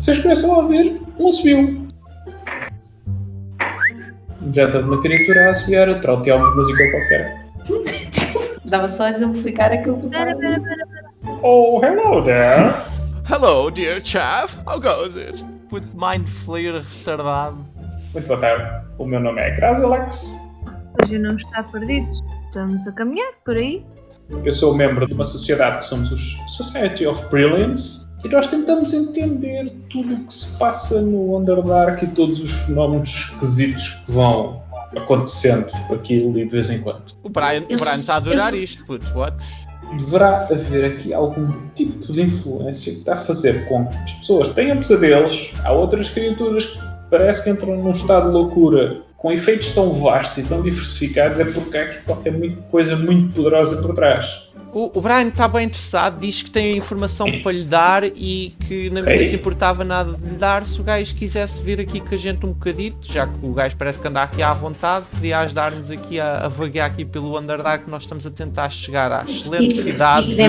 Vocês começam a ouvir um assobio. Já está uma criatura a assobiar a trautear uma música qualquer. Dava só a exemplificar aquilo que Pera, pera, pera, pera. Oh, hello there. Hello, dear chav. How goes it? With mind flare retardado. Muito boa tarde. O meu nome é Grasilax. Hoje não está perdido. Estamos a caminhar por aí. Eu sou membro de uma sociedade que somos os Society of Brilliance e nós tentamos entender tudo o que se passa no Underdark e todos os fenómenos esquisitos que vão acontecendo aqui e ali de vez em quando. O Brian o Brian está a adorar isto, puto. What? Deverá haver aqui algum tipo de influência que está a fazer com que as pessoas tenham pesadelos. Há outras criaturas que parece que entram num estado de loucura com efeitos tão vastos e tão diversificados. É porque há aqui qualquer coisa muito poderosa por trás. O, o Brian está bem interessado, diz que tem a informação para lhe dar e que não Ok. se importava nada de lhe dar se o gajo quisesse vir aqui com a gente um bocadito, já que o gajo parece que anda aqui à vontade, podia ajudar-nos aqui a, a vaguear aqui pelo Underdark, nós estamos a tentar chegar à excelente E- cidade e de...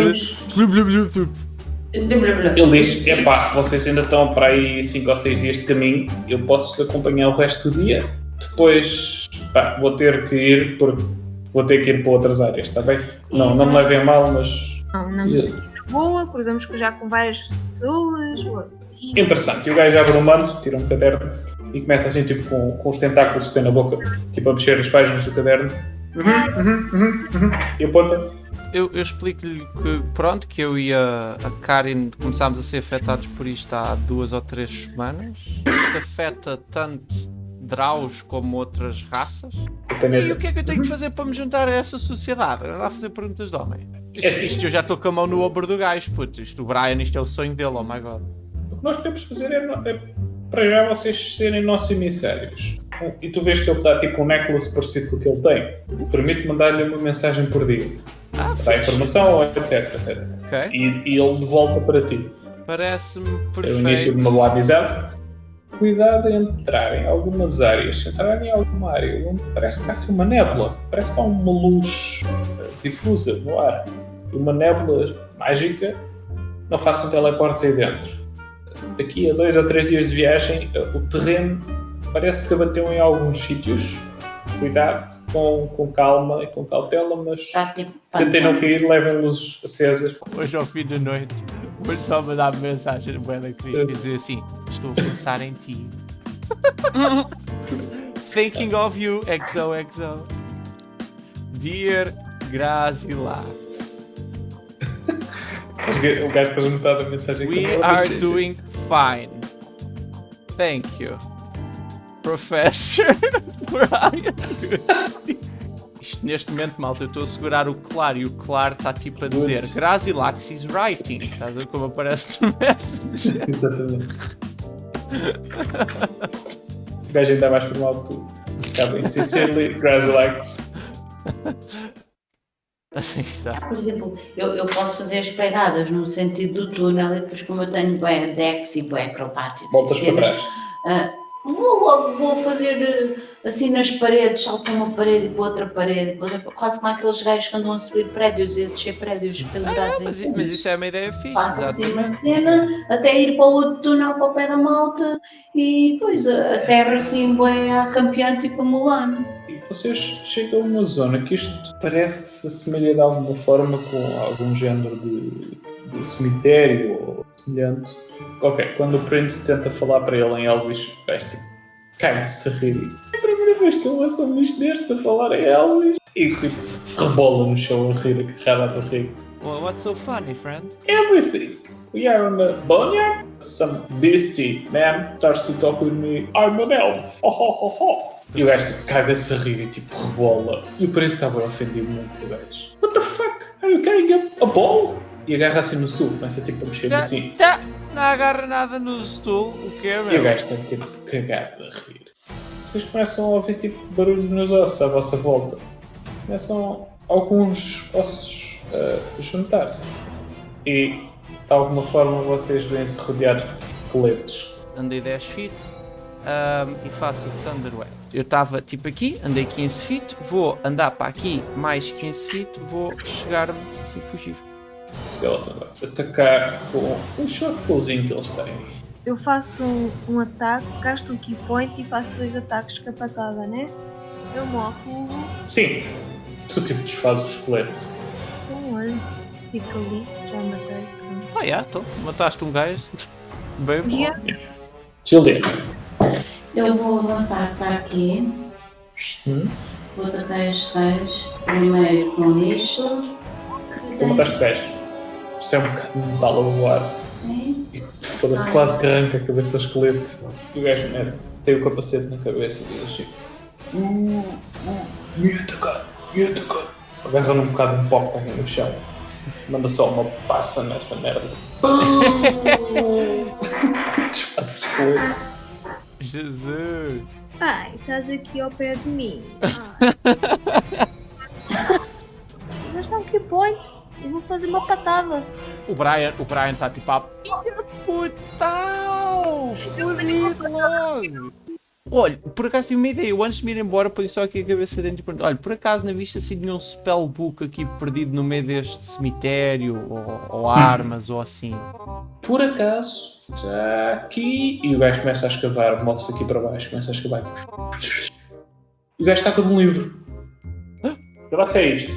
Ele diz: Epá, vocês ainda estão para aí 5 ou 6 dias de caminho, eu posso-vos acompanhar o resto do dia. Depois, pá, vou ter que ir porque vou ter que ir para outras áreas, está bem? Não, não me levem a mal, mas Não, não nos na boa, cruzamos já com várias pessoas. E interessante. E o gajo abre um manto, tira um caderno e começa assim, tipo, com, com os tentáculos que tem na boca, tipo, a mexer as páginas do caderno. Uhum, uhum, uhum, uhum. E aponta. Eu, eu explico-lhe que, pronto, que eu e a, a Karin começámos a ser afetados por isto há duas ou três semanas. Isto afeta tanto Draus como outras raças. Tenho- E o que é que eu tenho que fazer para me juntar a essa sociedade? Andar a fazer perguntas de homem. Isto, É assim. isto eu já estou com a mão no ombro do gajo, puto. Isto, o Brian, isto é o sonho dele, oh my god. O que nós podemos fazer é, é para já vocês serem nossos emissários. E tu vês que ele dá tipo um necklace parecido com o que ele tem. Permite mandar-lhe uma mensagem por dia. Ah, Dá informação, etc. etc. Ok. E, e ele devolta para ti. Parece-me É o início de perfeito. uma boa amizade. Cuidado em entrar em algumas áreas. Se entrar em alguma área onde parece que há assim uma nébula, parece que há uma luz eh, difusa no ar, uma nébula mágica, não façam teleportes aí dentro. Daqui a dois ou três dias de viagem, eh, o terreno parece que abateu em alguns sítios. Cuidado, com, com calma e com cautela, mas Está tipo tentem não pantano. cair, levem luzes acesas. Hoje ao fim da noite, vou só mandar mensagem Buena querida e dizer assim: Estou a pensar em ti. Thinking of you, XOXO. Dear Grazilax, O gajo fez metade da mensagem we are doing fine. Thank you, Professor Brian. Goodspeed. Isto neste momento, malta, eu estou a segurar o claro e o claro está tipo a dizer. Grazilax is writing. Estás a ver como aparece no Messenger? Exatamente. O gajo ainda é mais formal que tu. Está bem, sincerely, Grazilax. Assim está. Por exemplo, eu, eu posso fazer as pegadas no sentido do túnel e depois como eu tenho bem dex e bem acrobáticos Voltas para trás. ah, vou logo vou fazer eh, assim nas paredes, salto para uma parede e para outra parede, para outra- quase como aqueles gajos que andam a subir prédios e a descer prédios pendurados em Mas, mas isso é uma ideia fixe, Faço assim uma cena, até ir para o outro túnel para o pé da malta e depois a, terra assim bem a campeã tipo a Mulan. E vocês chegam a uma zona que isto parece que se assemelha de alguma forma com algum género de, de cemitério ou semelhante. Ok, quando o Prince tenta falar para ele em Elvis, o caga-se a rir. É a primeira vez que eu ouço um bicho destes a falar em Elvis. E tipo, rebola no chão a rir, agarrado à barriga. Well, what's so funny, friend? everything. We are on a boneyard. Some beastie man starts to talk with me. I'm an elf. Ho, ho, ho, ho. E o gajo tipo, caga-se a rir e tipo rebola. E o preço estava ofendido muito o gajo. What the fuck? Are you carrying a, a ball? E agarra assim no stool, começa tipo a mexer assim. Não agarra nada no stool, o que é, E o meu? gajo está tipo cagado a rir. Vocês começam a ouvir tipo barulho nos ossos à vossa volta. Começam alguns ossos a juntar-se. E de alguma forma vocês vêm-se rodeados de esqueletos. Andei 10 feet ahm, e faço o Thunder Wave. Eu estava tipo aqui, andei 15 feet, vou andar para aqui mais 15 feet, vou chegar-me assim fugir. Atacar com um short pulzinho que eles têm. eu faço um, um ataque, gasto um key point e faço dois ataques com a patada, né? Eu morro, Sim. Tu tipo desfazes o esqueleto. então olha, fica ali, já matei. Ah, yeah, então, mataste um gajo. Bem bom. Yeah. Eu vou avançar para aqui. Hum? Vou atacar este gajo. Primeiro com isto. Que Tu tem- mataste 10. Isso é um bocado de metal a voar. Sim. E foda-se quase que arranca a cabeça ao esqueleto. E o gajo mete, tem o capacete na cabeça e diz assim: Uh, uh, me atacar, me atacar. Agarra um bocado de pó no chão. Manda só uma passa nesta merda. Desfaz o esqueleto. Jesus. Pai, estás aqui ao pé de mim. Ah. Fazer uma patada. O Brian, o Brian está tipo a. Putão! Fudido logo! Olha, por acaso tive uma ideia. Eu antes de me ir embora ponho só aqui a cabeça dentro e pergunto: olha, por acaso na vista assim nenhum spellbook aqui perdido no meio deste cemitério? Ou, ou armas ou assim? Por acaso, já aqui. E o gajo começa a escavar, move-se aqui para baixo, começa a escavar. E o gajo está com um livro. Que lá é isto?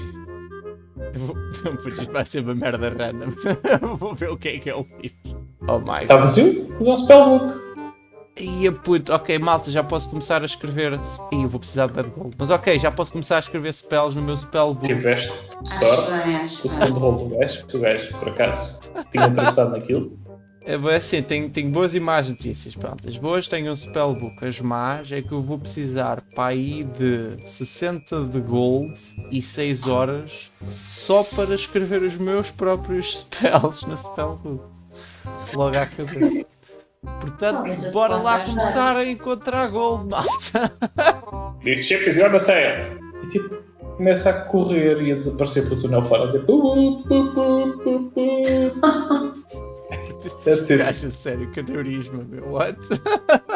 Eu vou- Putz, isto vai ser uma merda random. vou ver o que é que é o livro. Oh my Está god. vazio? É um spellbook. Ia puto, ok, malta, já posso começar a escrever. Ih, eu vou precisar de bad gold. Mas ok, já posso começar a escrever spells no meu spellbook. Tiveste Acho sorte. bem, acho O segundo rolo do gajo, que o gajo, por acaso, tinha atravessado naquilo. É bem assim, tenho, tenho boas e más notícias. Pronto, as boas tenho um spellbook, as más é que eu vou precisar para aí de 60 de gold e 6 horas só para escrever os meus próprios spells no spellbook. Logo à cabeça. Portanto, bora lá começar a encontrar gold, malta. This ship is gonna sail. E tipo, começa a correr e a desaparecer pelo túnel fora. Tipo, "Pu, Deve ser. gajo sério, que aneurisma, meu. What?